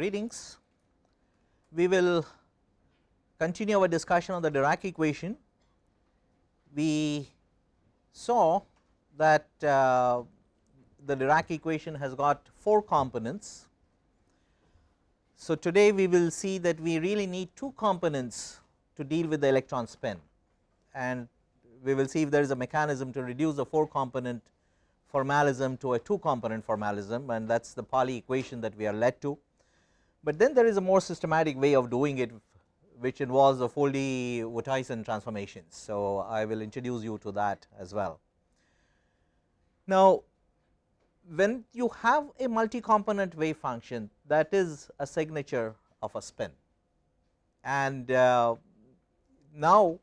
Greetings. We will continue our discussion on the Dirac equation. We saw that uh, the Dirac equation has got 4 components. So, today we will see that we really need 2 components to deal with the electron spin and we will see if there is a mechanism to reduce the 4 component formalism to a 2 component formalism and that is the Pauli equation that we are led to. But then there is a more systematic way of doing it which involves the Foldy-Wouthuysen transformations. So, I will introduce you to that as well. Now, when you have a multi component wave function that is a signature of a spin and uh, now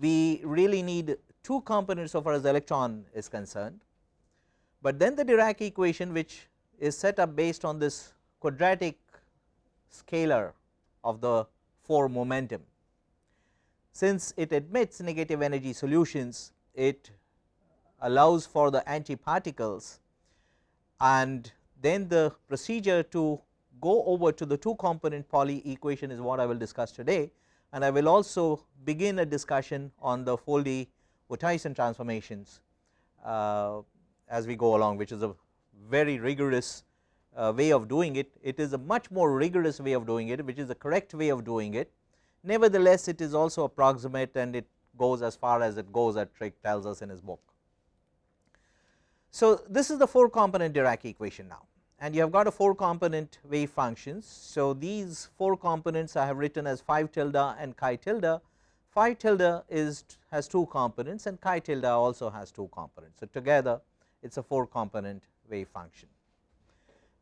we really need two components so far as the electron is concerned, but then the Dirac equation which is set up based on this quadratic scalar of the 4 momentum. Since it admits negative energy solutions, it allows for the antiparticles and then the procedure to go over to the 2 component Pauli equation is what I will discuss today and I will also begin a discussion on the Foldy Wouthuysen transformations uh, as we go along which is a very rigorous uh, way of doing it. It is a much more rigorous way of doing it which is the correct way of doing it. Nevertheless, it is also approximate and it goes as far as it goes that Trick tells us in his book. So, this is the 4 component Dirac equation now and you have got a 4 component wave functions. So, these 4 components I have written as phi tilde and chi tilde. Phi tilde is has 2 components and chi tilde also has 2 components. So, together it is a 4 component wave function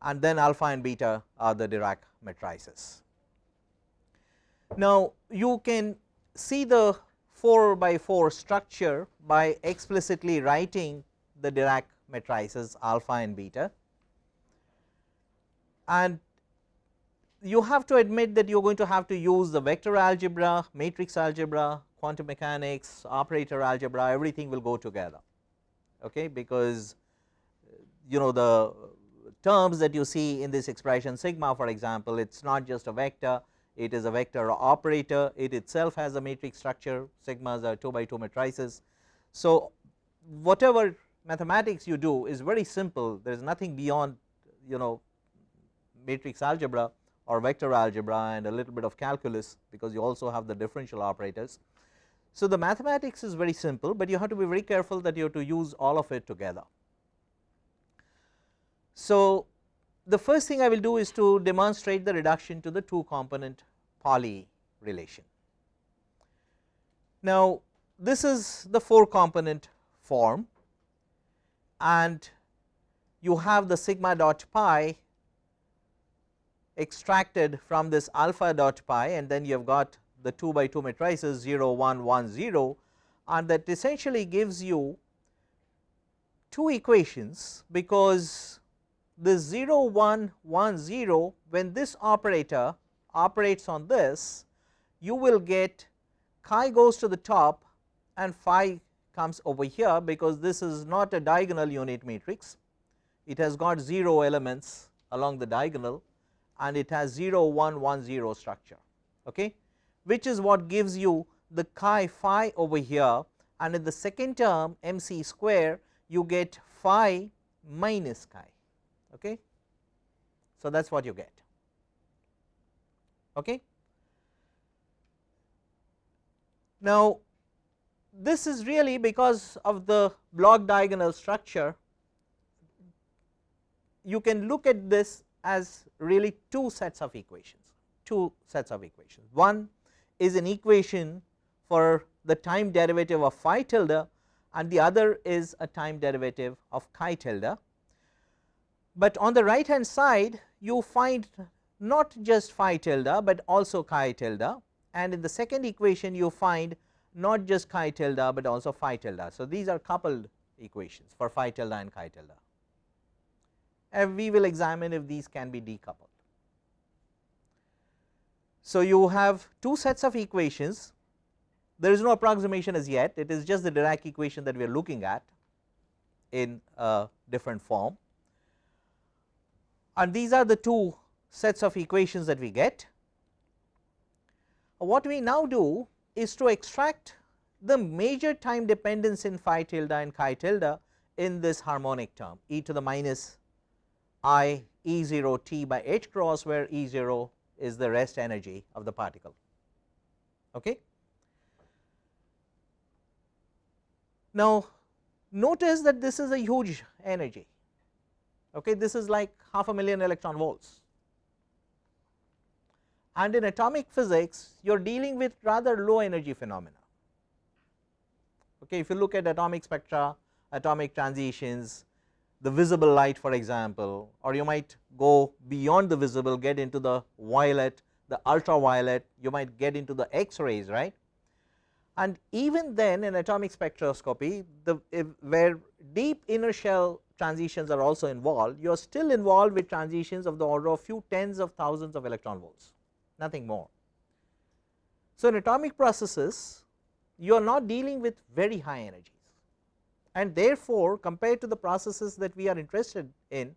and then alpha and beta are the Dirac matrices. Now, you can see the 4 by 4 structure by explicitly writing the Dirac matrices alpha and beta and you have to admit that you are going to have to use the vector algebra, matrix algebra, quantum mechanics, operator algebra everything will go together okay because you know the terms that you see in this expression sigma for example it is not just a vector it is a vector operator it itself has a matrix structure sigmas are 2 by 2 matrices. So, whatever mathematics you do is very simple there is nothing beyond you know matrix algebra or vector algebra and a little bit of calculus because you also have the differential operators. So, the mathematics is very simple, but you have to be very careful that you have to use all of it together. So, the first thing I will do is to demonstrate the reduction to the 2 component Pauli relation. Now, this is the 4 component form and you have the sigma dot pi extracted from this alpha dot pi and then you have got the 2 by 2 matrices 0 1 1 0 and that essentially gives you two equations because the 0 1 1 0 when this operator operates on this you will get chi goes to the top and phi comes over here because this is not a diagonal unit matrix. It has got 0 elements along the diagonal and it has 0 1 1 0 structure okay? Which is what gives you the chi phi over here and in the second term mc square you get phi minus chi okay. So, that is what you get. Okay. Now, this is really because of the block diagonal structure you can look at this as really two sets of equations, two sets of equations. One is an equation for the time derivative of phi tilde and the other is a time derivative of chi tilde but on the right hand side you find not just phi tilde, but also chi tilde. And in the second equation you find not just chi tilde, but also phi tilde. So, these are coupled equations for phi tilde and chi tilde. And we will examine if these can be decoupled. So, you have two sets of equations. There is no approximation as yet. It is just the Dirac equation that we are looking at in a different form and these are the two sets of equations that we get. What we now do is to extract the major time dependence in phi tilde and chi tilde in this harmonic term e to the minus i E 0 t by h cross where E 0 is the rest energy of the particle. Okay. Now, notice that this is a huge energy, okay. this is like half a million electron volts and in atomic physics you are dealing with rather low energy phenomena. Okay. If you look at atomic spectra, atomic transitions, the visible light for example or you might go beyond the visible get into the violet, the ultraviolet, you might get into the X rays right. And even then in atomic spectroscopy the where deep inner shell transitions are also involved, you are still involved with transitions of the order of few tens of thousands of electron volts, nothing more. So, in atomic processes you are not dealing with very high energies and therefore, compared to the processes that we are interested in,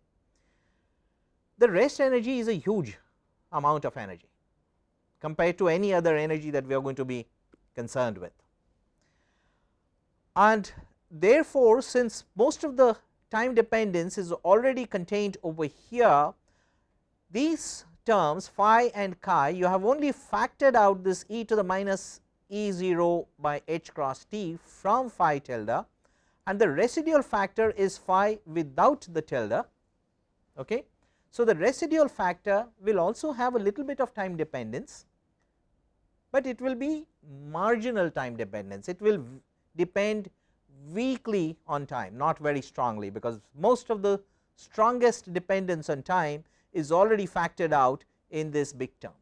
the rest energy is a huge amount of energy compared to any other energy that we are going to be concerned with. And therefore, since most of the time dependence is already contained over here, these terms phi and chi you have only factored out this e to the minus E 0 by h cross t from phi tilde and the residual factor is phi without the tilde. Okay. So, the residual factor will also have a little bit of time dependence, but it will be marginal time dependence, it will depend weakly on time not very strongly because most of the strongest dependence on time is already factored out in this big term.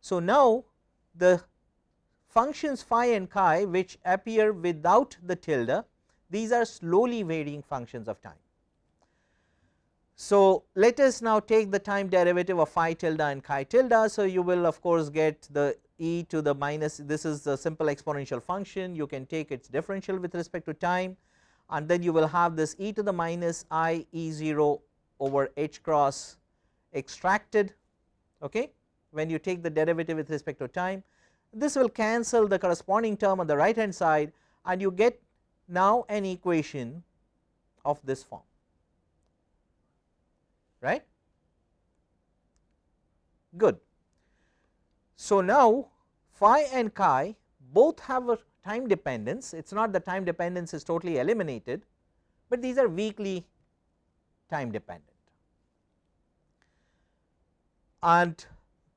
So, now the functions phi and chi which appear without the tilde these are slowly varying functions of time. So, let us now take the time derivative of phi tilde and chi tilde. So, you will of course get the e to the minus this is a simple exponential function. You can take its differential with respect to time. And then you will have this e to the minus i e 0 over h cross extracted okay? When you take the derivative with respect to time this will cancel the corresponding term on the right hand side and you get now an equation of this form right? Good. So, now phi and chi both have a time dependence it is not the time dependence is totally eliminated, but these are weakly time dependent and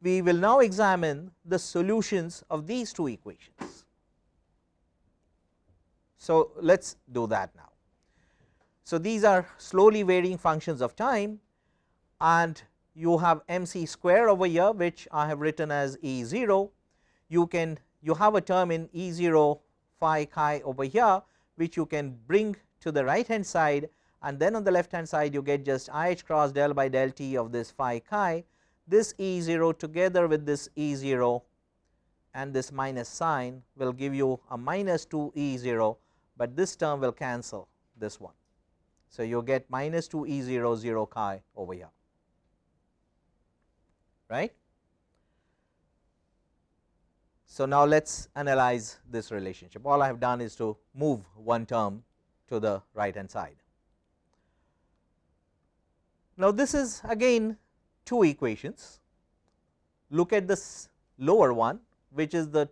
we will now examine the solutions of these two equations. So, let us do that now. So, these are slowly varying functions of time and you have m c square over here which I have written as E 0. You can you have a term in E 0 phi chi over here which you can bring to the right hand side and then on the left hand side you get just I h cross del by del t of this phi chi this E 0 together with this E 0 and this minus sign will give you a minus 2 E 0, but this term will cancel this one. So, you get minus 2 E 0 0 chi over here right. So, now let us analyze this relationship all I have done is to move one term to the right hand side. Now, this is again two equations. Look at this lower one which is the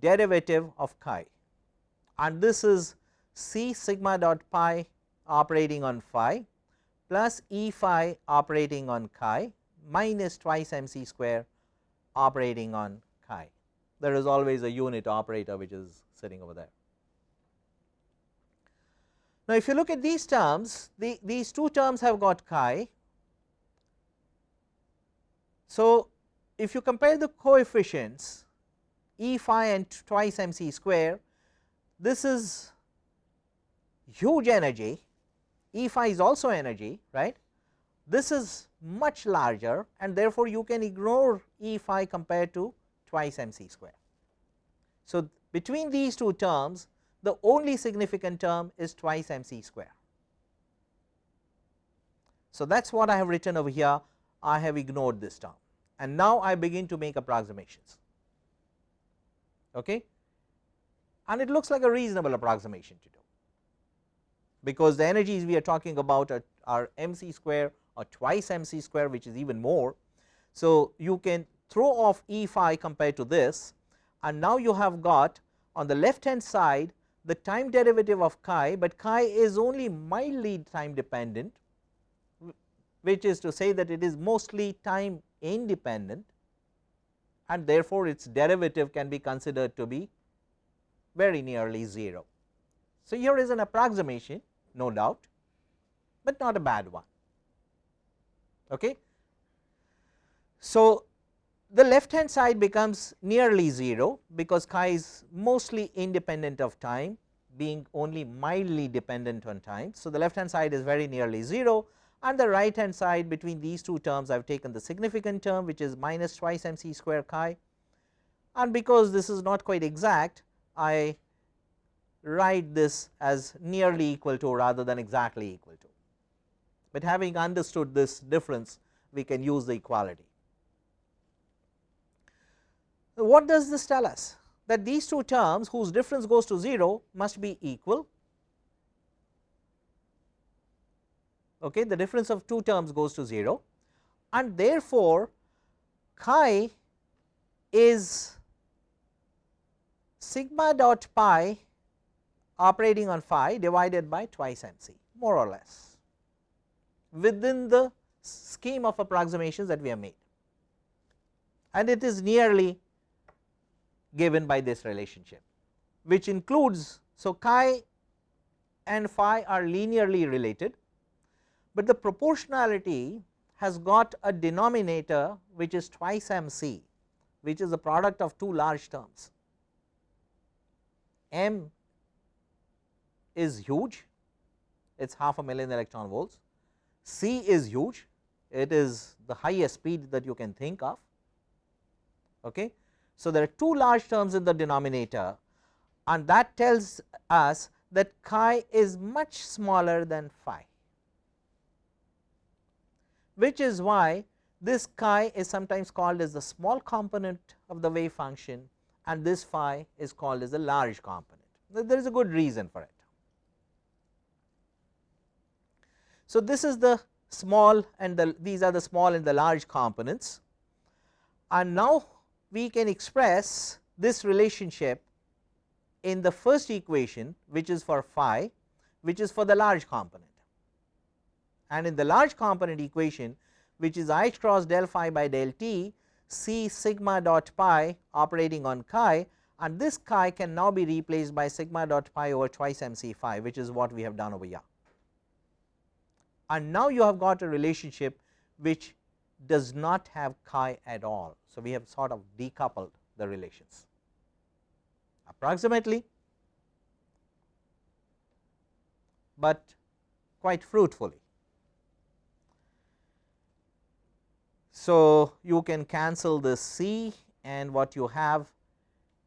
derivative of chi and this is C sigma dot pi operating on phi plus E phi operating on chi minus twice m c square operating on chi. There is always a unit operator which is sitting over there. Now, if you look at these terms, the, these two terms have got chi so, if you compare the coefficients E phi and twice m c square, this is huge energy, E phi is also energy right. This is much larger and therefore, you can ignore E phi compared to twice m c square. So, between these two terms the only significant term is twice m c square. So, that is what I have written over here. I have ignored this term. And now I begin to make approximations. Okay? And it looks like a reasonable approximation to do. Because the energies we are talking about are, are mc square or twice mc square which is even more. So, you can throw off E phi compared to this and now you have got on the left hand side the time derivative of chi, but chi is only mildly time dependent which is to say that it is mostly time independent and therefore, its derivative can be considered to be very nearly 0. So, here is an approximation no doubt, but not a bad one. Okay. So, the left hand side becomes nearly 0 because chi is mostly independent of time being only mildly dependent on time. So, the left hand side is very nearly 0 and the right hand side between these two terms I have taken the significant term which is minus twice m c square chi and because this is not quite exact I write this as nearly equal to rather than exactly equal to, but having understood this difference we can use the equality. What does this tell us? That these two terms whose difference goes to 0 must be equal. Okay, the difference of two terms goes to 0 and therefore, chi is sigma dot pi operating on phi divided by twice m c more or less within the scheme of approximations that we have made and it is nearly given by this relationship which includes. So, chi and phi are linearly related, but the proportionality has got a denominator which is twice m c which is the product of two large terms m is huge it is half a million electron volts, C is huge it is the highest speed that you can think of. Okay. So, there are two large terms in the denominator and that tells us that chi is much smaller than phi, which is why this chi is sometimes called as the small component of the wave function and this phi is called as the large component. There is a good reason for it. So, this is the small and the these are the small and the large components. And now we can express this relationship in the first equation which is for phi which is for the large component. And in the large component equation which is i cross del phi by del t c sigma dot pi operating on chi and this chi can now be replaced by sigma dot pi over twice m c phi which is what we have done over here and now you have got a relationship which does not have chi at all. So, we have sort of decoupled the relations approximately, but quite fruitfully. So, you can cancel this C and what you have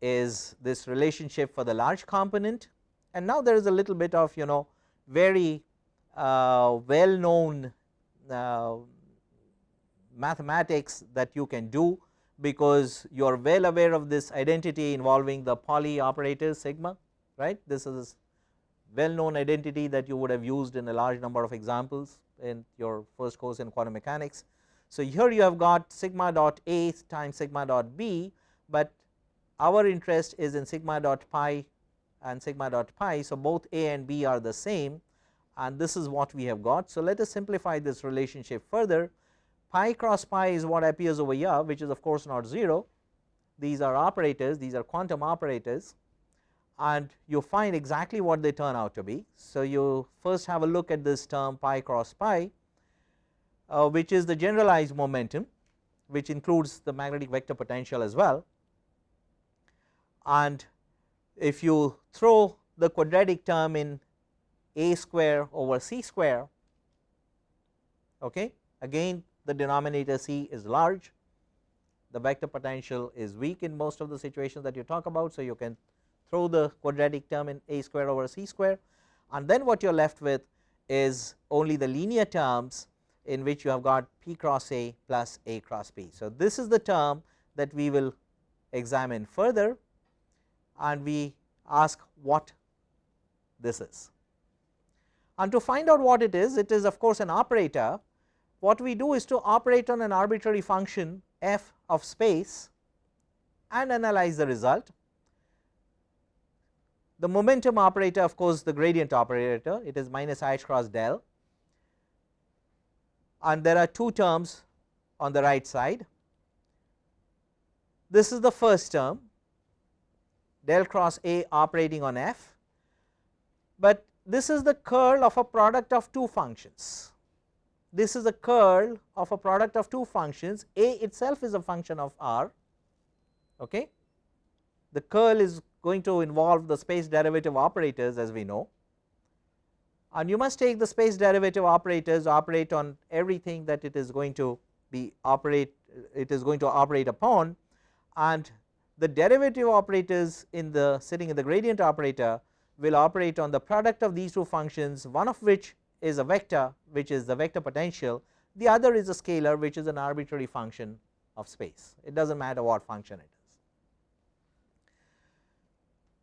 is this relationship for the large component and now there is a little bit of you know very well known uh, mathematics that you can do because you are well aware of this identity involving the Pauli operator sigma right. This is well known identity that you would have used in a large number of examples in your first course in quantum mechanics. So, here you have got sigma dot A times sigma dot B, but our interest is in sigma dot pi and sigma dot pi. So, both A and B are the same and this is what we have got. So, let us simplify this relationship further pi cross pi is what appears over here which is of course not 0 these are operators these are quantum operators and you find exactly what they turn out to be. So, you first have a look at this term pi cross pi uh, which is the generalized momentum which includes the magnetic vector potential as well and if you throw the quadratic term in a square over c square okay again the denominator c is large the vector potential is weak in most of the situations that you talk about so you can throw the quadratic term in a square over c square and then what you are left with is only the linear terms in which you have got p cross A plus A cross P. So, this is the term that we will examine further and we ask what this is. And to find out what it is, it is of course an operator. What we do is to operate on an arbitrary function f of space and analyze the result. The momentum operator of course the gradient operator it is minus i cross del and there are two terms on the right side. This is the first term del cross A operating on f, but this is the curl of a product of two functions. This is a curl of a product of two functions A itself is a function of r okay. The curl is going to involve the space derivative operators as we know and you must take the space derivative operators operate on everything that it is going to be operate it is going to operate upon and the derivative operators in the sitting in the gradient operator will operate on the product of these two functions one of which is a vector which is the vector potential the other is a scalar which is an arbitrary function of space it does not matter what function it is.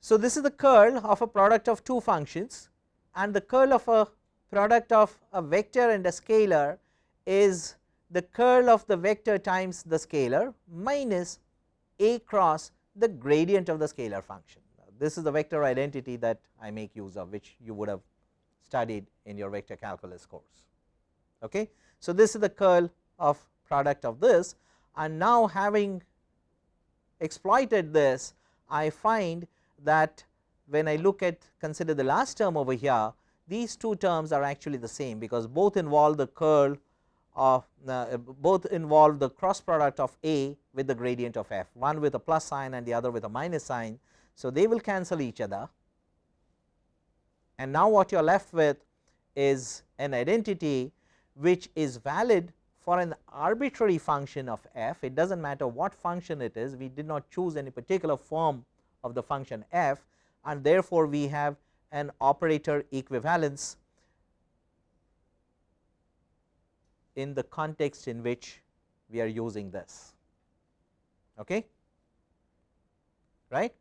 So, this is the curl of a product of two functions and the curl of a product of a vector and a scalar is the curl of the vector times the scalar minus a cross the gradient of the scalar function. This is the vector identity that I make use of which you would have studied in your vector calculus course. Okay. So, this is the curl of product of this and now having exploited this I find that when I look at consider the last term over here these two terms are actually the same because both involve the curl of uh, both involve the cross product of A with the gradient of f one with a plus sign and the other with a minus sign. So, they will cancel each other. And now what you are left with is an identity which is valid for an arbitrary function of f. It does not matter what function it is. We did not choose any particular form of the function f. And therefore, we have an operator equivalence in the context in which we are using this. Okay? Right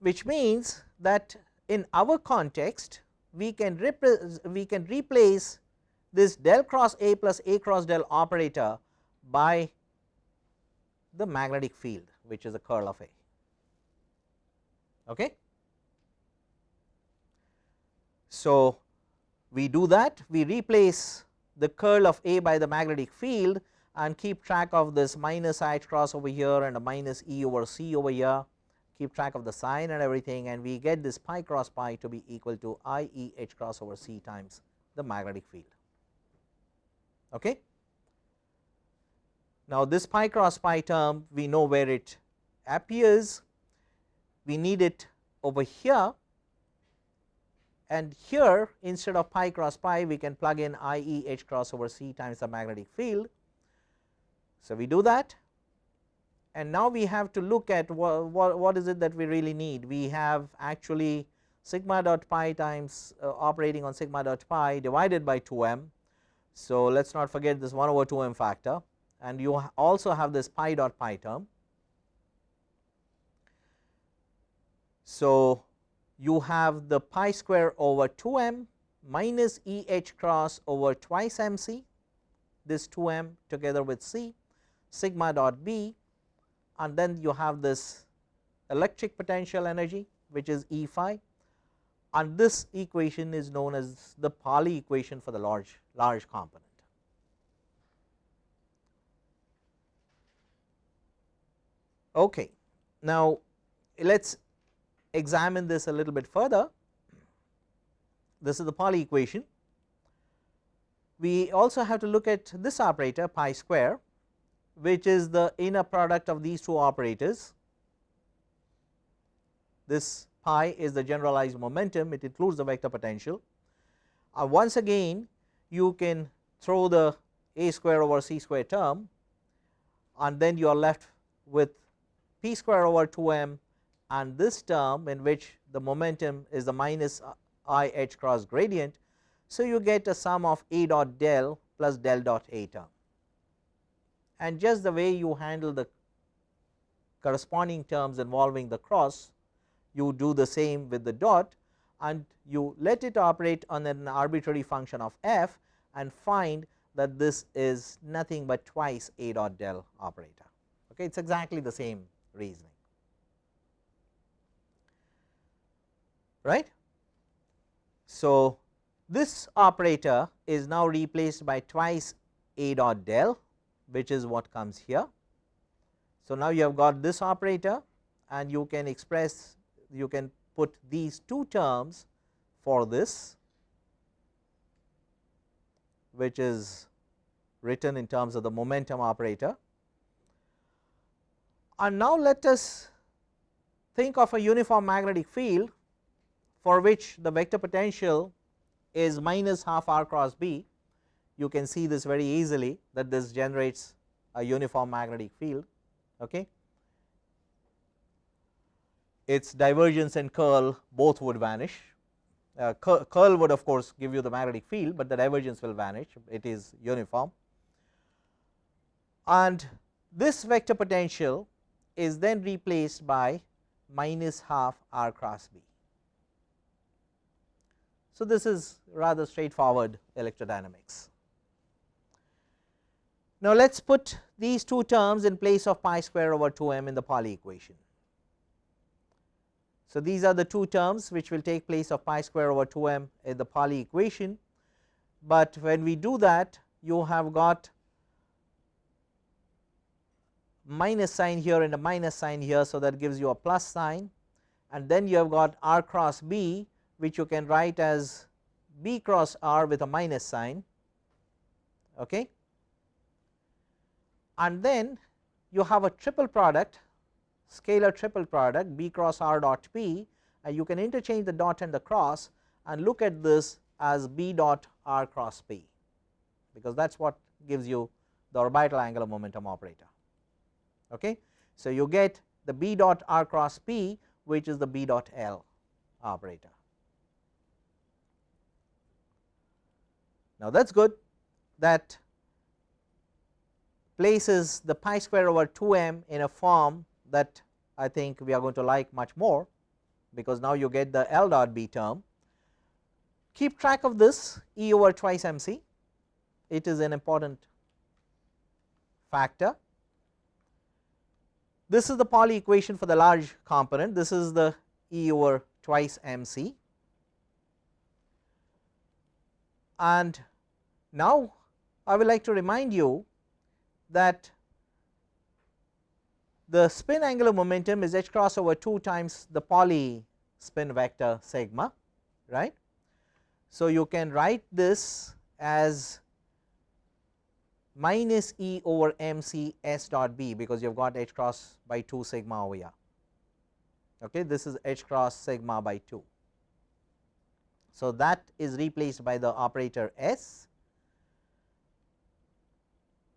which means that in our context we can we can replace this del cross A plus A cross del operator by the magnetic field which is the curl of A Okay. So, we do that we replace the curl of A by the magnetic field and keep track of this minus i cross over here and a minus E over C over here keep track of the sign and everything and we get this pi cross pi to be equal to I E h cross over C times the magnetic field. Okay. Now, this pi cross pi term we know where it appears we need it over here and here instead of pi cross pi we can plug in I e h cross over c times the magnetic field. So, we do that and now we have to look at what, what, what is it that we really need. We have actually sigma dot pi times uh, operating on sigma dot pi divided by 2 m. So, let us not forget this 1 over 2 m factor and you also have this pi dot pi term So, you have the pi square over 2 m minus E h cross over twice m c this 2 m together with c sigma dot b and then you have this electric potential energy which is E phi and this equation is known as the Pauli equation for the large large component. Okay. Now, let us examine this a little bit further, this is the Pauli equation. We also have to look at this operator pi square which is the inner product of these two operators. This pi is the generalized momentum it includes the vector potential. Uh, once again you can throw the a square over c square term and then you are left with p square over 2 m and this term in which the momentum is the minus i h cross gradient. So, you get a sum of A dot del plus del dot A term and just the way you handle the corresponding terms involving the cross you do the same with the dot and you let it operate on an arbitrary function of f and find that this is nothing but twice A dot del operator. Okay, it is exactly the same reasoning. Right. So, this operator is now replaced by twice A dot del which is what comes here. So, now you have got this operator and you can express you can put these two terms for this which is written in terms of the momentum operator. And now let us think of a uniform magnetic field for which the vector potential is minus half r cross b. You can see this very easily that this generates a uniform magnetic field. Okay. Its divergence and curl both would vanish. Uh, curl would of course give you the magnetic field, but the divergence will vanish, it is uniform and this vector potential is then replaced by minus half r cross b. So, this is rather straightforward electrodynamics. Now, let us put these two terms in place of pi square over 2 m in the Pauli equation. So, these are the two terms which will take place of pi square over 2 m in the Pauli equation, but when we do that you have got minus sign here and a minus sign here. So, that gives you a plus sign and then you have got r cross b which you can write as b cross r with a minus sign okay. And then you have a triple product scalar triple product b cross r dot p and you can interchange the dot and the cross and look at this as b dot r cross p because that is what gives you the orbital angular momentum operator. Okay. So, you get the b dot r cross p which is the b dot l operator. Now, that is good that places the pi square over 2 m in a form that I think we are going to like much more because now you get the L dot B term. Keep track of this E over twice m c, it is an important factor this is the Pauli equation for the large component, this is the E over twice m c. And now I would like to remind you that the spin angular momentum is h cross over 2 times the Pauli spin vector sigma right. So, you can write this as minus E over m c s dot b because you have got h cross by 2 sigma over here. Okay, this is h cross sigma by 2. So, that is replaced by the operator s.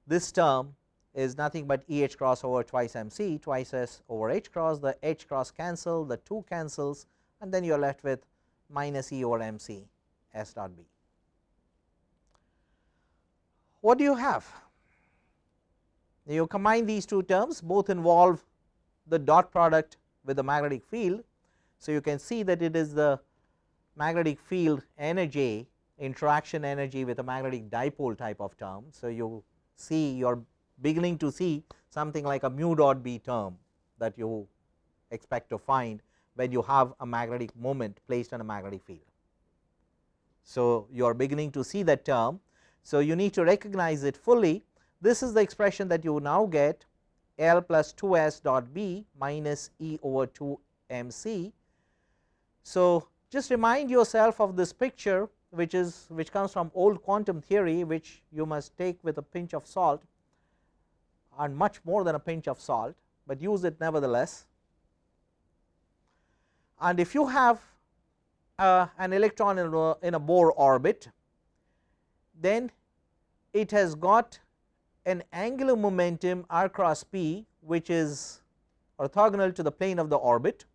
This term is nothing but E h cross over twice m c twice s over h cross the h cross cancel the 2 cancels and then you are left with minus E over m c s dot b what do you have? You combine these two terms both involve the dot product with the magnetic field. So, you can see that it is the magnetic field energy interaction energy with a magnetic dipole type of term. So, you see you are beginning to see something like a mu dot b term that you expect to find when you have a magnetic moment placed on a magnetic field. So, you are beginning to see that term so, you need to recognize it fully this is the expression that you now get L plus 2 s dot b minus E over 2 m c. So, just remind yourself of this picture which is which comes from old quantum theory which you must take with a pinch of salt and much more than a pinch of salt, but use it nevertheless. And if you have uh, an electron in a, in a Bohr orbit then it has got an angular momentum r cross p which is orthogonal to the plane of the orbit.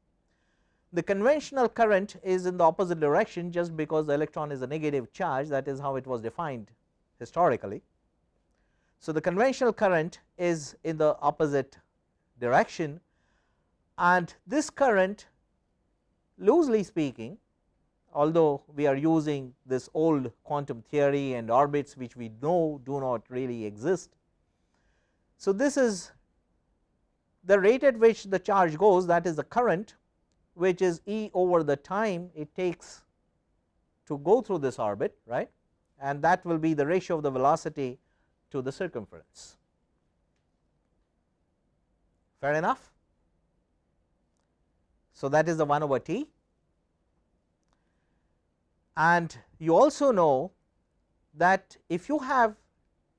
The conventional current is in the opposite direction just because the electron is a negative charge that is how it was defined historically. So, the conventional current is in the opposite direction and this current loosely speaking although we are using this old quantum theory and orbits which we know do not really exist. So, this is the rate at which the charge goes that is the current which is E over the time it takes to go through this orbit right and that will be the ratio of the velocity to the circumference. Fair enough. So, that is the 1 over t and you also know that if you have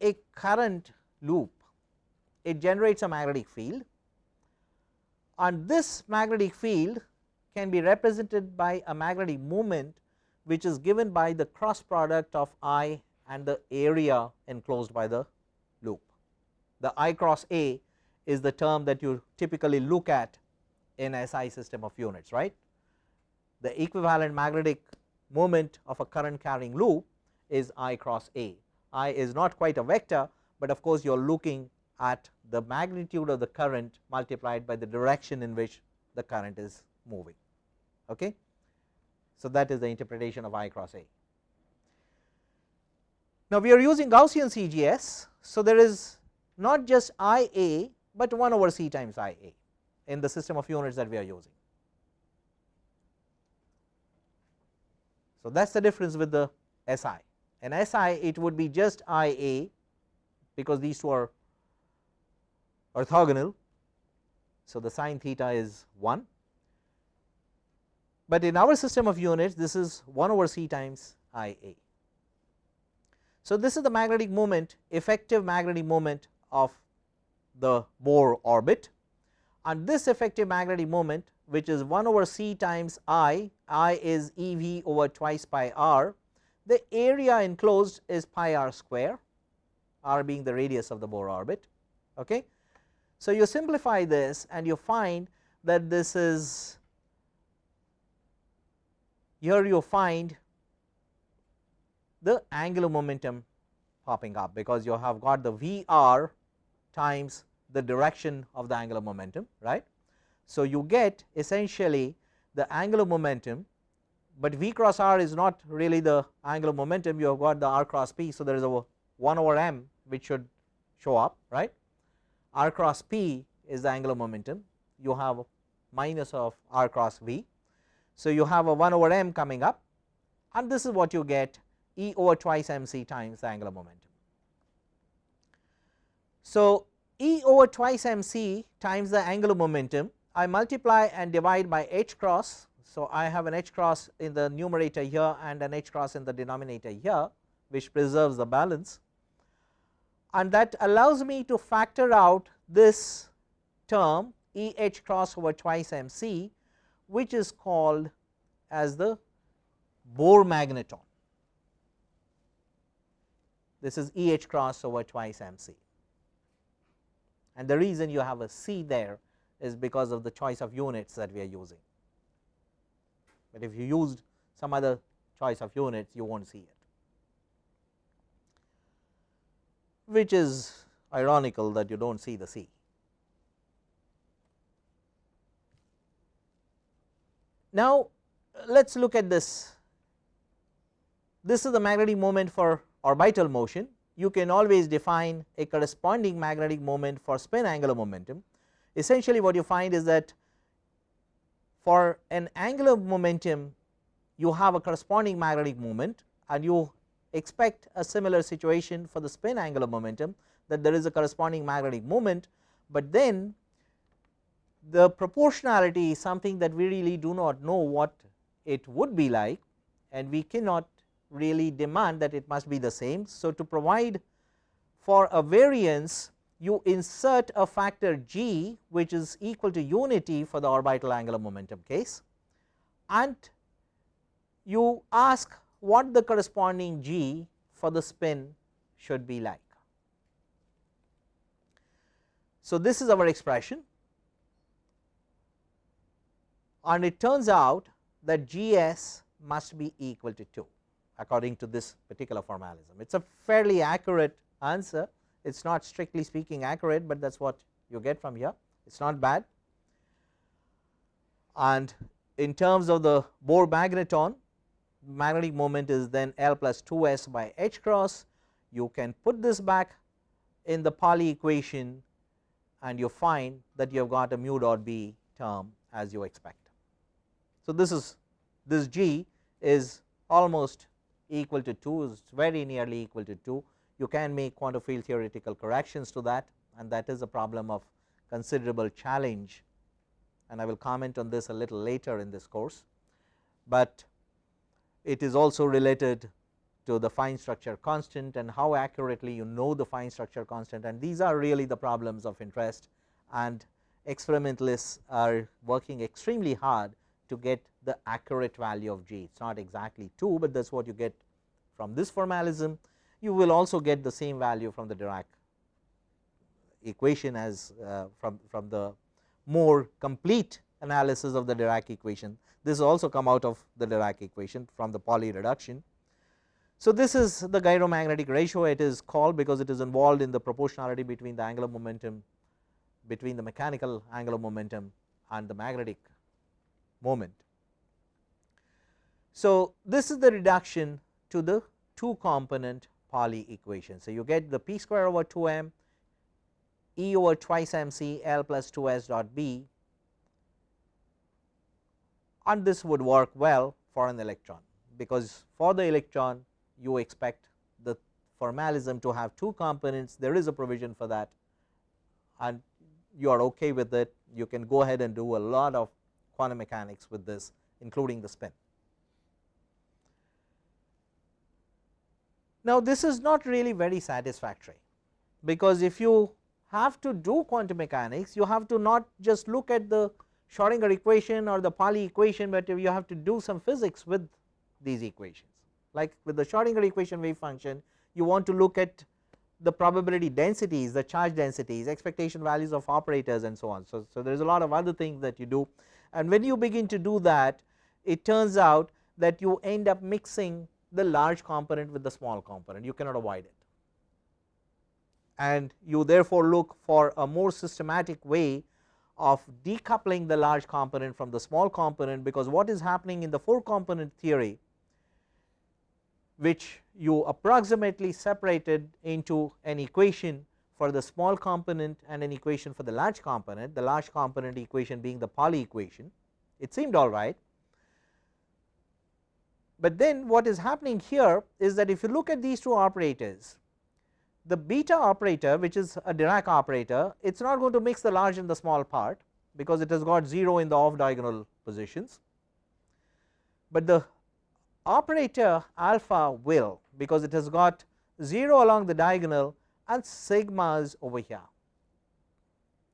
a current loop it generates a magnetic field and this magnetic field can be represented by a magnetic moment which is given by the cross product of I and the area enclosed by the loop. The I cross A is the term that you typically look at in SI system of units right. The equivalent magnetic moment of a current carrying loop is I cross A. I is not quite a vector, but of course you are looking at the magnitude of the current multiplied by the direction in which the current is moving. Okay. So, that is the interpretation of I cross A. Now, we are using Gaussian CGS. So, there is not just I A, but 1 over C times I A in the system of units that we are using. So, that is the difference with the SI and SI it would be just I A because these two are orthogonal. So, the sine theta is 1 but in our system of units this is 1 over c times I a. So, this is the magnetic moment effective magnetic moment of the Bohr orbit and this effective magnetic moment which is 1 over c times I, I is E v over twice pi r, the area enclosed is pi r square, r being the radius of the Bohr orbit. Okay. So, you simplify this and you find that this is here you find the angular momentum popping up because you have got the V r times the direction of the angular momentum right. So, you get essentially the angular momentum, but V cross r is not really the angular momentum you have got the r cross p. So, there is a 1 over m which should show up right r cross p is the angular momentum you have minus of r cross v so, you have a 1 over m coming up and this is what you get E over twice m c times the angular momentum. So, E over twice m c times the angular momentum I multiply and divide by h cross. So, I have an h cross in the numerator here and an h cross in the denominator here which preserves the balance and that allows me to factor out this term E h cross over twice m c which is called as the Bohr magneton. This is E h cross over twice m c and the reason you have a c there is because of the choice of units that we are using, but if you used some other choice of units you will not see it, which is ironical that you do not see the c. Now, let us look at this. This is the magnetic moment for orbital motion. You can always define a corresponding magnetic moment for spin angular momentum. Essentially what you find is that for an angular momentum you have a corresponding magnetic moment and you expect a similar situation for the spin angular momentum that there is a corresponding magnetic moment, but then the proportionality is something that we really do not know what it would be like and we cannot really demand that it must be the same. So, to provide for a variance you insert a factor g which is equal to unity for the orbital angular momentum case and you ask what the corresponding g for the spin should be like. So, this is our expression and it turns out that G s must be equal to 2 according to this particular formalism. It is a fairly accurate answer, it is not strictly speaking accurate, but that is what you get from here, it is not bad. And in terms of the Bohr magneton, magnetic moment is then L plus 2 s by h cross, you can put this back in the Pauli equation and you find that you have got a mu dot b term as you expect. So, this is this g is almost equal to 2 is very nearly equal to 2 you can make quantum field theoretical corrections to that and that is a problem of considerable challenge. And I will comment on this a little later in this course, but it is also related to the fine structure constant and how accurately you know the fine structure constant. And these are really the problems of interest. And experimentalists are working extremely hard to get the accurate value of g. It is not exactly 2, but that is what you get from this formalism. You will also get the same value from the Dirac equation as uh, from, from the more complete analysis of the Dirac equation. This also come out of the Dirac equation from the Pauli reduction. So, this is the gyromagnetic ratio it is called because it is involved in the proportionality between the angular momentum between the mechanical angular momentum and the magnetic moment. So, this is the reduction to the two component Pauli equation. So, you get the p square over 2 m E over twice m c L plus 2 s dot b and this would work well for an electron, because for the electron you expect the formalism to have two components there is a provision for that and you are okay with it you can go ahead and do a lot of quantum mechanics with this including the spin. Now, this is not really very satisfactory, because if you have to do quantum mechanics, you have to not just look at the Schrodinger equation or the Pauli equation, but you have to do some physics with these equations. Like with the Schrodinger equation wave function, you want to look at the probability densities, the charge densities, expectation values of operators and so on. So, so there is a lot of other things that you do and when you begin to do that, it turns out that you end up mixing the large component with the small component, you cannot avoid it. And you therefore look for a more systematic way of decoupling the large component from the small component, because what is happening in the 4 component theory which you approximately separated into an equation for the small component and an equation for the large component, the large component equation being the Pauli equation, it seemed alright. But then what is happening here is that if you look at these two operators, the beta operator which is a Dirac operator it is not going to mix the large and the small part because it has got 0 in the off diagonal positions, but the operator alpha will because it has got 0 along the diagonal and sigmas over here.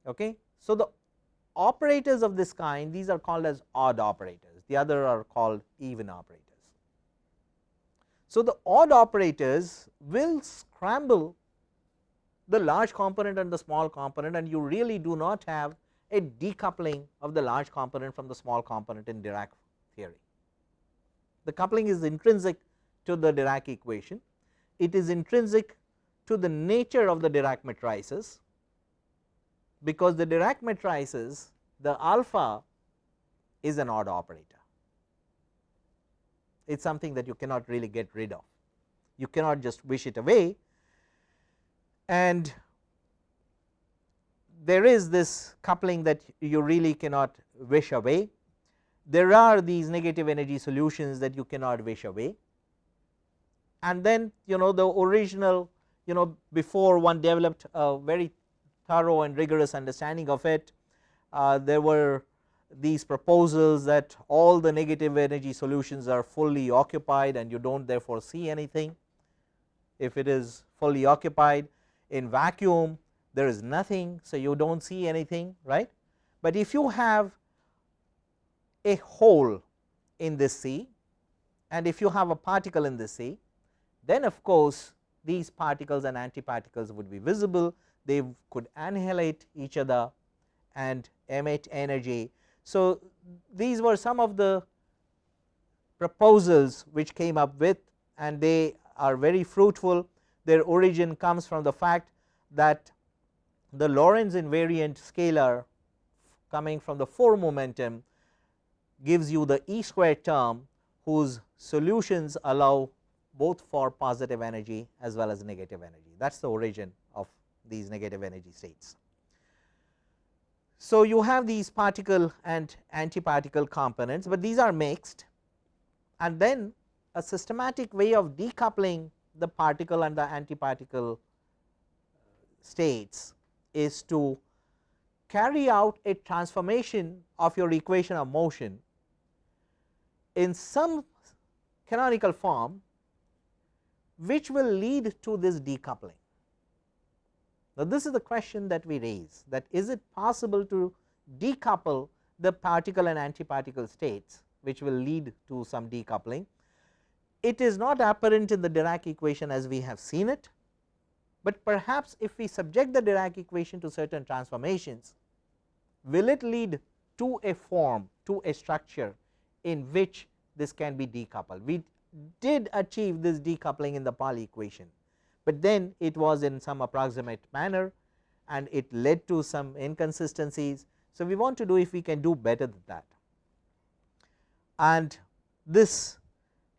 Okay. So, the operators of this kind these are called as odd operators the other are called even operators. So, the odd operators will scramble the large component and the small component and you really do not have a decoupling of the large component from the small component in Dirac theory. The coupling is intrinsic to the Dirac equation, it is intrinsic to the nature of the Dirac matrices, because the Dirac matrices the alpha is an odd operator, it is something that you cannot really get rid of, you cannot just wish it away. And there is this coupling that you really cannot wish away. There are these negative energy solutions that you cannot wish away. And then you know the original you know before one developed a very thorough and rigorous understanding of it uh, there were these proposals that all the negative energy solutions are fully occupied and you do not therefore see anything if it is fully occupied in vacuum there is nothing. So, you do not see anything right, but if you have a hole in the sea and if you have a particle in the sea then of course, these particles and antiparticles would be visible they could annihilate each other and emit energy. So, these were some of the proposals which came up with and they are very fruitful. Their origin comes from the fact that the Lorentz invariant scalar coming from the 4 momentum gives you the E square term whose solutions allow both for positive energy as well as negative energy that is the origin of these negative energy states. So, you have these particle and antiparticle components, but these are mixed and then a systematic way of decoupling the particle and the antiparticle states is to carry out a transformation of your equation of motion in some canonical form which will lead to this decoupling. Now, this is the question that we raise that is it possible to decouple the particle and antiparticle states which will lead to some decoupling. It is not apparent in the Dirac equation as we have seen it, but perhaps if we subject the Dirac equation to certain transformations will it lead to a form to a structure in which this can be decoupled. We did achieve this decoupling in the Pauli equation, but then it was in some approximate manner and it led to some inconsistencies. So, we want to do if we can do better than that and this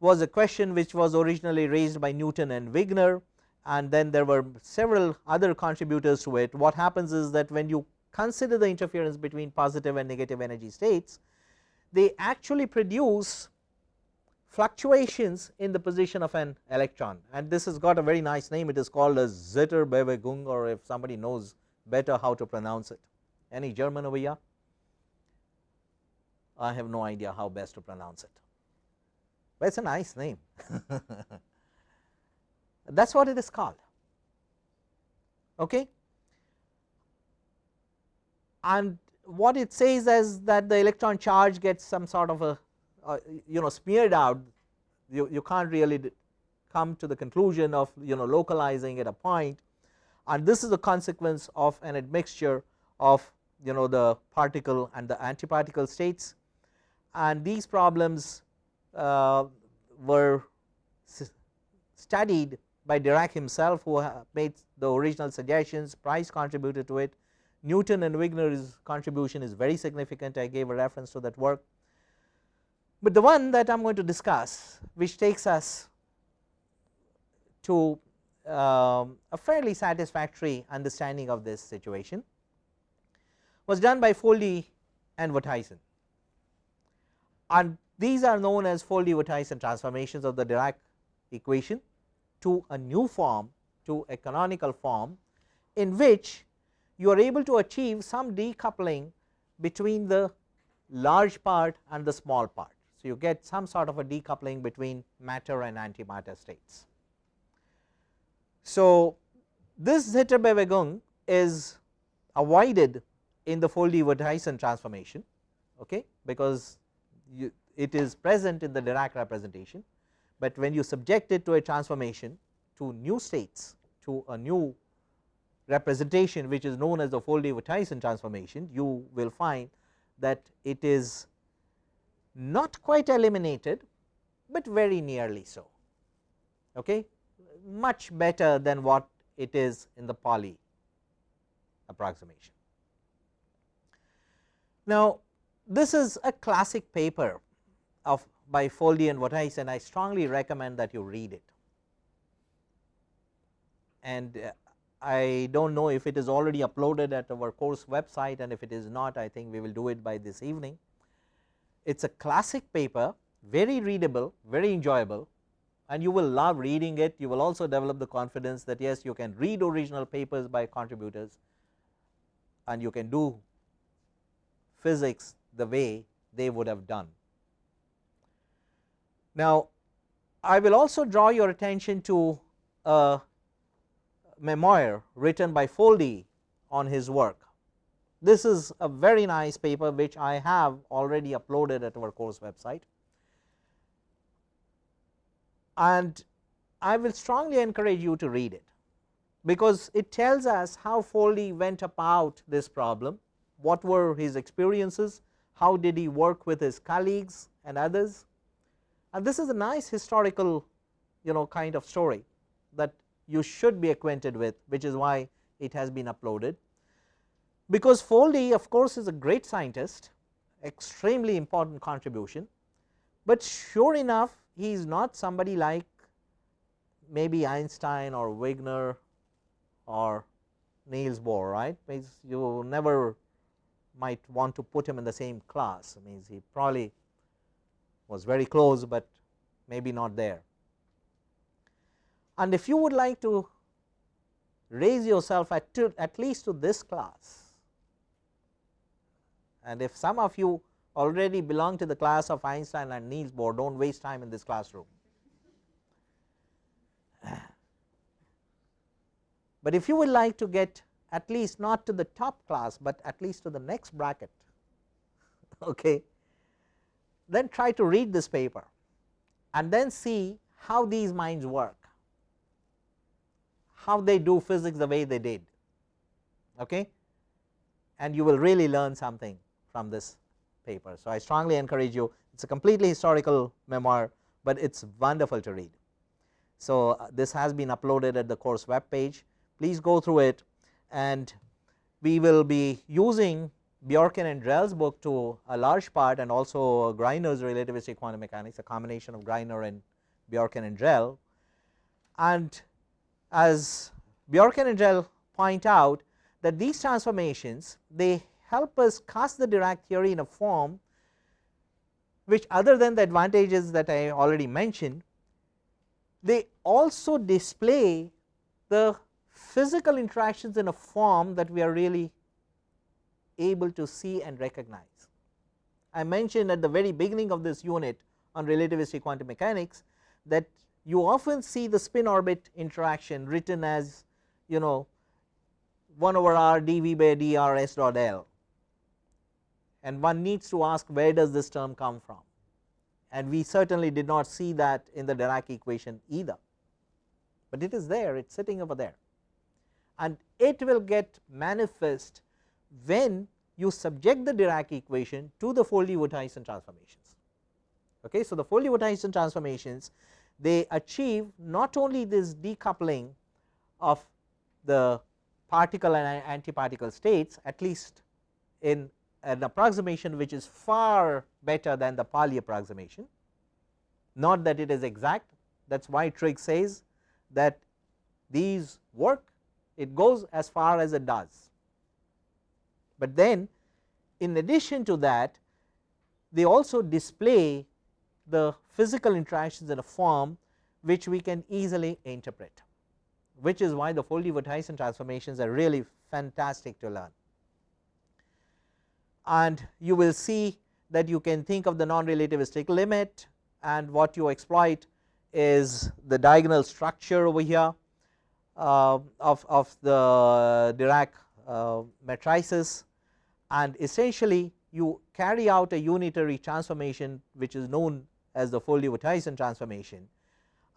was a question which was originally raised by Newton and Wigner and then there were several other contributors to it. What happens is that when you consider the interference between positive and negative energy states, they actually produce fluctuations in the position of an electron and this has got a very nice name it is called a Zitterbewegung or if somebody knows better how to pronounce it. Any German over here? I have no idea how best to pronounce it, but it is a nice name that is what it is called. Okay. And what it says is that the electron charge gets some sort of a uh, you know smeared out you, you can't really come to the conclusion of you know localizing at a point. And this is a consequence of an admixture of you know the particle and the antiparticle states. And these problems uh, were studied by Dirac himself who made the original suggestions Pryce contributed to it Newton and Wigner's contribution is very significant. I gave a reference to that work but the one that I am going to discuss which takes us to um, a fairly satisfactory understanding of this situation was done by Foldy and Wouthuysen and these are known as Foldy-Wouthuysen transformations of the Dirac equation to a new form to a canonical form in which you are able to achieve some decoupling between the large part and the small part. So, you get some sort of a decoupling between matter and antimatter states. So, this Zitterbewegung is avoided in the Foldy-Wouthuysen transformation okay, because you, it is present in the Dirac representation, but when you subject it to a transformation to new states to a new representation which is known as the Foldy-Wouthuysen transformation you will find that it is not quite eliminated, but very nearly so okay much better than what it is in the Pauli approximation. Now, this is a classic paper of by Foldy and Wouthuysen and I strongly recommend that you read it. And uh, I do not know if it is already uploaded at our course website and if it is not I think we will do it by this evening. It is a classic paper very readable, very enjoyable and you will love reading it. You will also develop the confidence that yes you can read original papers by contributors and you can do physics the way they would have done. Now, I will also draw your attention to a memoir written by Foldy on his work. This is a very nice paper which I have already uploaded at our course website and I will strongly encourage you to read it because it tells us how Foldy went about this problem, what were his experiences, how did he work with his colleagues and others and this is a nice historical you know kind of story that you should be acquainted with which is why it has been uploaded. Because Foldy of course is a great scientist extremely important contribution, but sure enough he is not somebody like maybe Einstein or Wigner or Niels Bohr right means you never might want to put him in the same class means he probably was very close, but maybe not there. And if you would like to raise yourself at, to, at least to this class and if some of you already belong to the class of Einstein and Niels Bohr do not waste time in this classroom. But if you would like to get at least not to the top class, but at least to the next bracket okay, then try to read this paper and then see how these minds work, how they do physics the way they did okay, and you will really learn something from this paper. So, I strongly encourage you it is a completely historical memoir, but it is wonderful to read. So, uh, this has been uploaded at the course web page please go through it and we will be using Bjorken and Drell's book to a large part and also Greiner's relativistic quantum mechanics a combination of Greiner and Bjorken and Drell and as Bjorken and Drell point out that these transformations they help us cast the Dirac theory in a form which other than the advantages that I already mentioned they also display the physical interactions in a form that we are really able to see and recognize. I mentioned at the very beginning of this unit on relativistic quantum mechanics that you often see the spin orbit interaction written as you know 1 over r dv by dr s dot l and one needs to ask where does this term come from and we certainly did not see that in the Dirac equation either, but it is there it is sitting over there and it will get manifest when you subject the Dirac equation to the Foldy-Wouthuysen transformations. Okay. So, the Foldy-Wouthuysen transformations they achieve not only this decoupling of the particle and antiparticle states at least in an approximation which is far better than the Pauli approximation, not that it is exact that is why Trigg says that these work it goes as far as it does but then in addition to that they also display the physical interactions in a form which we can easily interpret which is why the Foldy-Wouthuysen transformations are really fantastic to learn. And you will see that you can think of the non-relativistic limit and what you exploit is the diagonal structure over here uh, of, of the Dirac uh, matrices. And essentially you carry out a unitary transformation which is known as the Foldy-Wouthuysen transformation.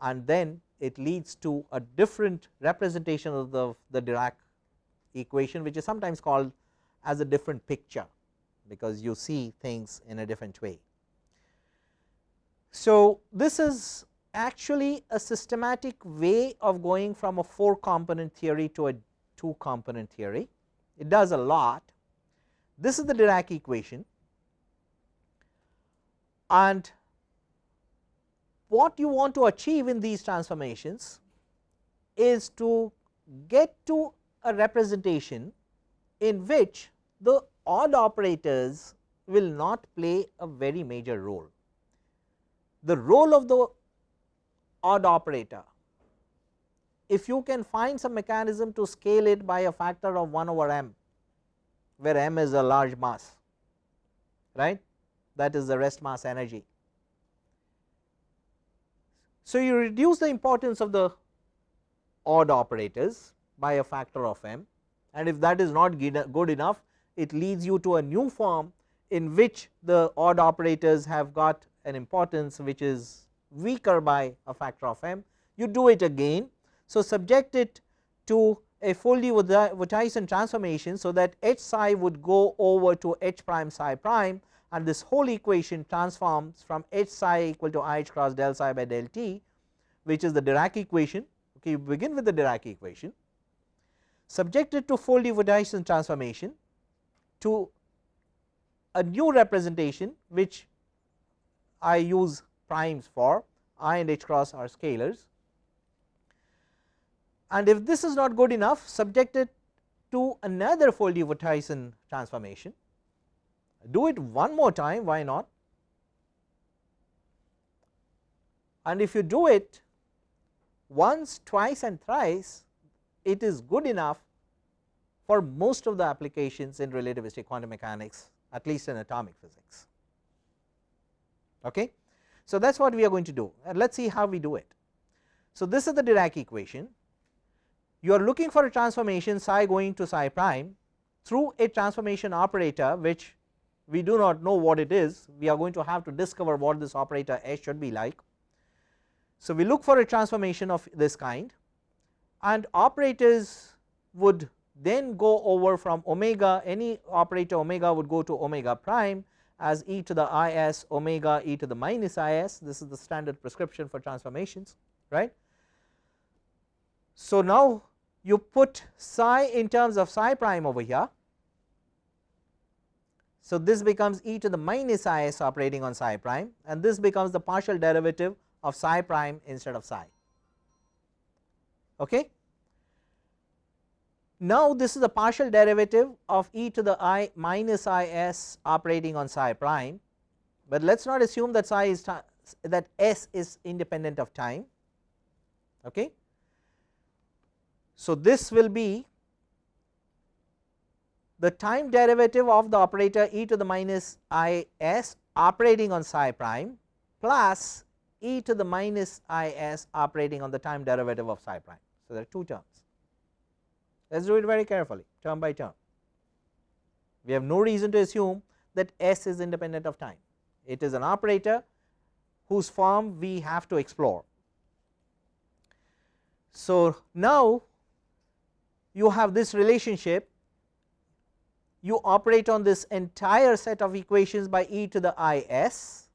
And then it leads to a different representation of the, the Dirac equation which is sometimes called as a different picture because you see things in a different way. So, this is actually a systematic way of going from a 4 component theory to a 2 component theory. It does a lot this is the Dirac equation and what you want to achieve in these transformations is to get to a representation in which the odd operators will not play a very major role. The role of the odd operator if you can find some mechanism to scale it by a factor of 1 over m where m is a large mass right that is the rest mass energy. So, you reduce the importance of the odd operators by a factor of m and if that is not good enough it leads you to a new form in which the odd operators have got an importance which is weaker by a factor of m. You do it again. So, subject it to a Foldy-Wouthuysen transformation so that h psi would go over to h prime psi prime and this whole equation transforms from h psi equal to i h cross del psi by del t which is the Dirac equation. Okay you begin with the Dirac equation. Subjected to Foldy-Wouthuysen transformation to a new representation which I use primes for i and h cross are scalars. And if this is not good enough subject it to another Foldy-Wouthuysen transformation. Do it one more time why not? And if you do it once twice and thrice it is good enough for most of the applications in relativistic quantum mechanics at least in atomic physics. Okay. So, that is what we are going to do and let us see how we do it. So, this is the Dirac equation you are looking for a transformation psi going to psi prime through a transformation operator which we do not know what it is we are going to have to discover what this operator S should be like. So, we look for a transformation of this kind and operators would then go over from omega any operator omega would go to omega prime as e to the i s omega e to the minus i s this is the standard prescription for transformations right. So, now you put psi in terms of psi prime over here. So, this becomes e to the minus i s operating on psi prime and this becomes the partial derivative of psi prime instead of psi. Okay. Now, this is a partial derivative of e to the i minus i s operating on psi prime, but let us not assume that psi is that s is independent of time. Okay. So, this will be the time derivative of the operator e to the minus i s operating on psi prime plus e to the minus i s operating on the time derivative of psi prime. So, there are two terms let us do it very carefully term by term. We have no reason to assume that s is independent of time it is an operator whose form we have to explore. So, now you have this relationship you operate on this entire set of equations by e to the i s.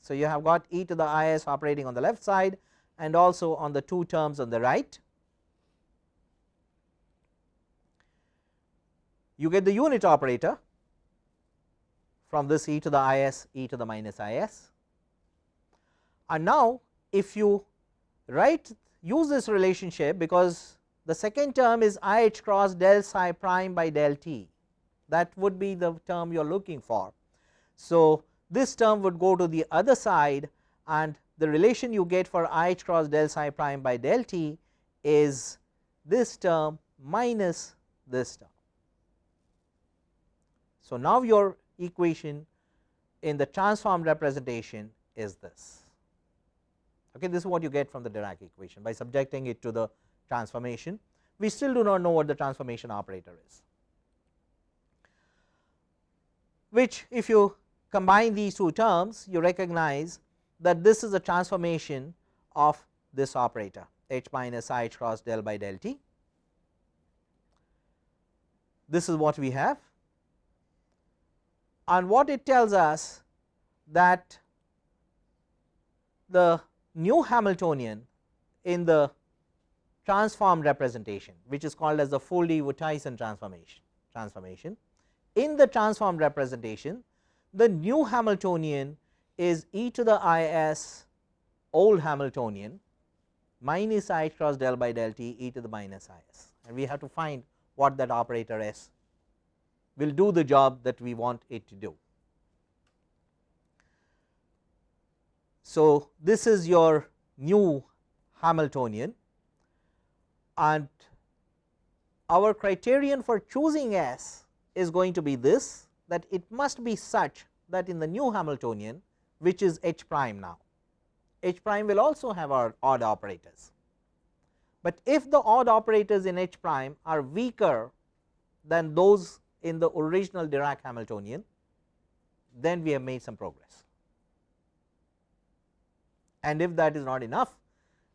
So, you have got e to the i s operating on the left side and also on the two terms on the right. You get the unit operator from this e to the i s e to the minus i s and now if you write use this relationship because the second term is i h cross del psi prime by del t that would be the term you are looking for. So, this term would go to the other side and the relation you get for i h cross del psi prime by del t is this term minus this term. So, now your equation in the transformed representation is this. Okay this is what you get from the Dirac equation. By subjecting it to the transformation we still do not know what the transformation operator is. Which if you combine these two terms you recognize that this is a transformation of this operator h minus i h cross del by del t. This is what we have and what it tells us that the new Hamiltonian in the transformed representation which is called as the Foldy-Wouthuysen transformation transformation in the transformed representation the new Hamiltonian is e to the i s old Hamiltonian minus i cross del by del t e to the minus i s. And we have to find what that operator s will do the job that we want it to do. So, this is your new Hamiltonian and our criterion for choosing S is going to be this that it must be such that in the new Hamiltonian which is h prime now h prime will also have our odd operators, but if the odd operators in h prime are weaker than those in the original Dirac Hamiltonian then we have made some progress and if that is not enough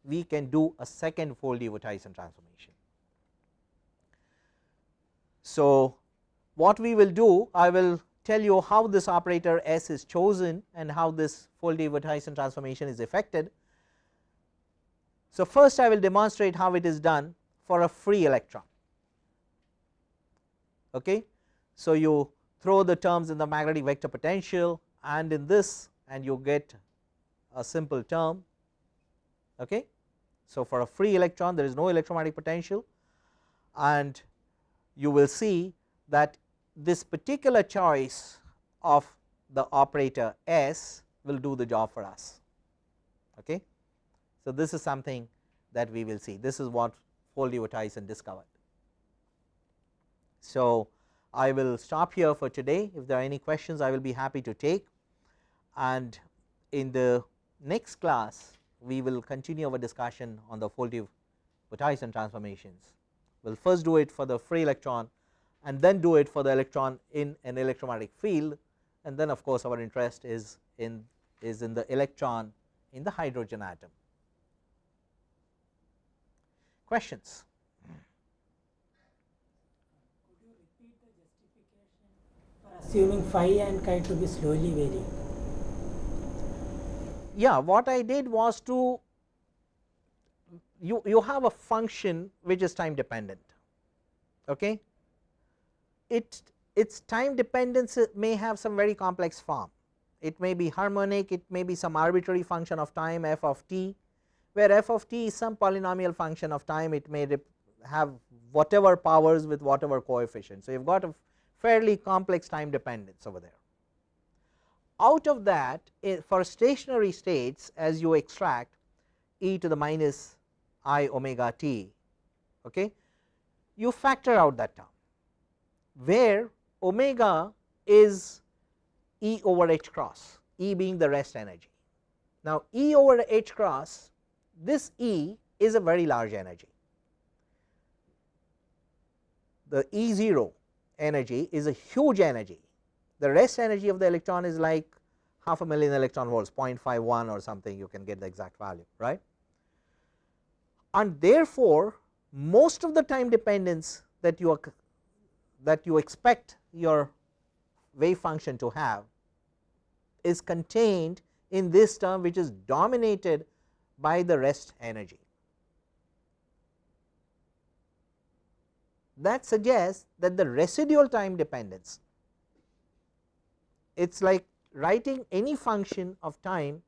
we can do a second Foldy-Wouthuysen transformation. So, what we will do I will tell you how this operator S is chosen and how this Foldy-Wouthuysen transformation is effected. So, first I will demonstrate how it is done for a free electron. Okay. So, you throw the terms in the magnetic vector potential and in this and you get a simple term. Okay. So, for a free electron there is no electromagnetic potential and you will see that this particular choice of the operator S will do the job for us. Okay. So, this is something that we will see this is what Foldy-Wouthuysen discovered. So, I will stop here for today if there are any questions I will be happy to take and in the next class we will continue our discussion on the Foldy-Wouthuysen transformations. We will first do it for the free electron and then do it for the electron in an electromagnetic field and then of course, our interest is in is in the electron in the hydrogen atom. Questions? Assuming phi and chi to be slowly varying. Yeah, what I did was to you you have a function which is time dependent. Okay, it its time dependence may have some very complex form. It may be harmonic, it may be some arbitrary function of time f of t, where f of t is some polynomial function of time. It may have whatever powers with whatever coefficient. So, you have got a fairly complex time dependence over there. Out of that eh, for stationary states as you extract e to the minus i omega t, okay, you factor out that term where omega is E over h cross, E being the rest energy. Now, E over h cross this E is a very large energy. The E 0 energy is a huge energy, the rest energy of the electron is like half a million electron volts 0.51 or something you can get the exact value right. And therefore, most of the time dependence that you are that you expect your wave function to have is contained in this term which is dominated by the rest energy. That suggests that the residual time dependence it is like writing any function of time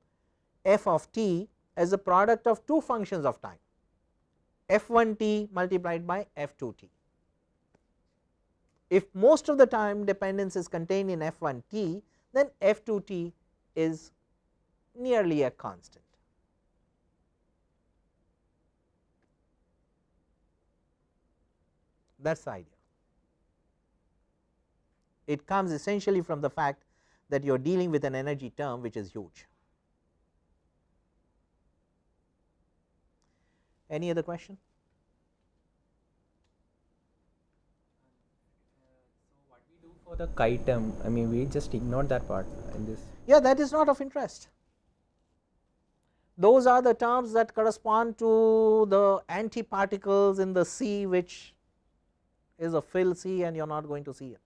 f of t as a product of two functions of time f 1 t multiplied by f 2 t if most of the time dependence is contained in f 1 t then f 2 t is nearly a constant. That is the idea. It comes essentially from the fact that you are dealing with an energy term which is huge. Any other question? Uh, so, what we do for the chi term I mean we just ignored that part in this. Yeah that is not of interest. Those are the terms that correspond to the antiparticles in the sea which is a fill sea and you are not going to see it.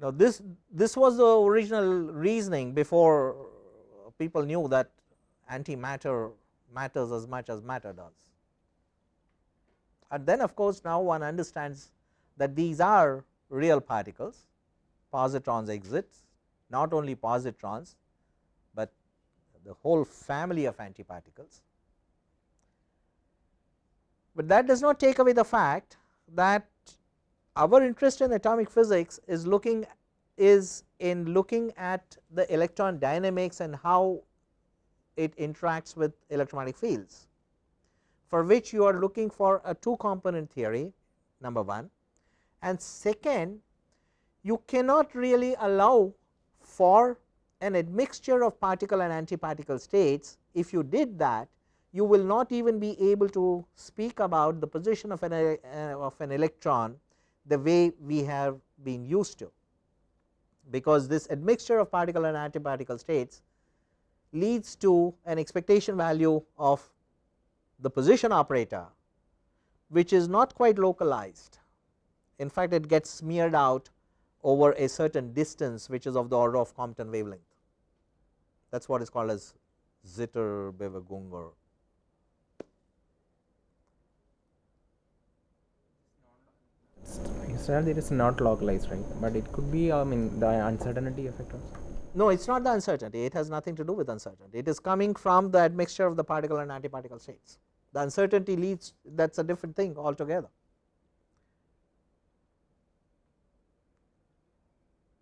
Now this this was the original reasoning before people knew that antimatter matters as much as matter does and then of course, now one understands that these are real particles positrons exits not only positrons, the whole family of antiparticles. But that does not take away the fact that our interest in atomic physics is looking is in looking at the electron dynamics and how it interacts with electromagnetic fields for which you are looking for a two component theory number 1 and second you cannot really allow for an admixture of particle and antiparticle states if you did that you will not even be able to speak about the position of an uh, of an electron the way we have been used to because this admixture of particle and antiparticle states leads to an expectation value of the position operator which is not quite localized. In fact, it gets smeared out over a certain distance which is of the order of Compton wavelength. That is what is called as Zitterbewegung Israel it is not localized right but it could be I mean the uncertainty effect also. No, it is not the uncertainty, it has nothing to do with uncertainty, it is coming from the admixture of the particle and antiparticle states. The uncertainty leads that is a different thing altogether.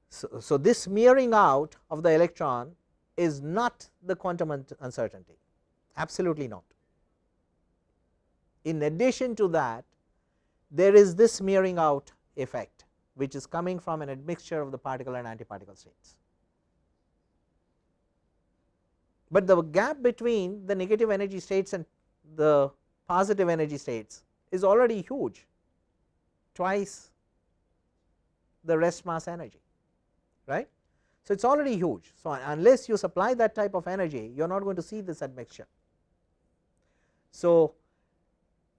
So, so this smearing out of the electron is not the quantum uncertainty, absolutely not. In addition to that, there is this smearing out effect, which is coming from an admixture of the particle and antiparticle states. but the gap between the negative energy states and the positive energy states is already huge twice the rest mass energy right. So, it is already huge. So, unless you supply that type of energy you are not going to see this admixture. So,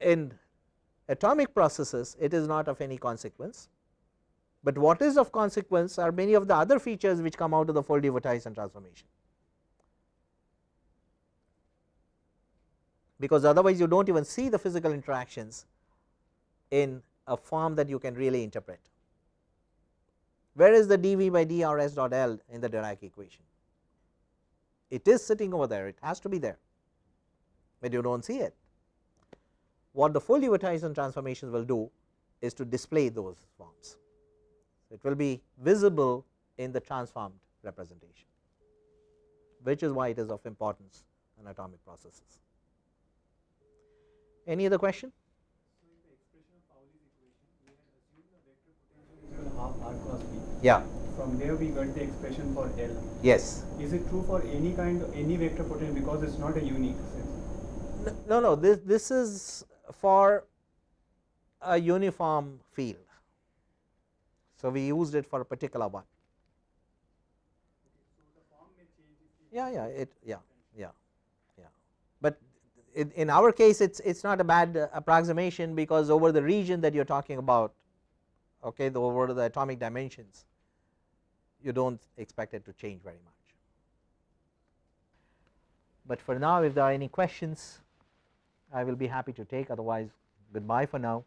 in atomic processes it is not of any consequence, but what is of consequence are many of the other features which come out of the Foldy-Wouthuysen transformation. because otherwise you do not even see the physical interactions in a form that you can really interpret. Where is the dV by dRs dot L in the Dirac equation? It is sitting over there, it has to be there, but you do not see it. What the Foldy-Wouthuysen transformations will do is to display those forms. It will be visible in the transformed representation, which is why it is of importance in atomic processes. Any other question? half r cross b. Yeah. From there we got the expression for L. Yes. Is it true for any kind of any vector potential because it's not a unique set? No, no. This this is for a uniform field. So we used it for a particular one. Yeah, yeah. It yeah yeah yeah. But in, in our case it is it's not a bad uh, approximation because over the region that you are talking about okay the over the atomic dimensions you do not expect it to change very much. But for now if there are any questions I will be happy to take otherwise goodbye for now.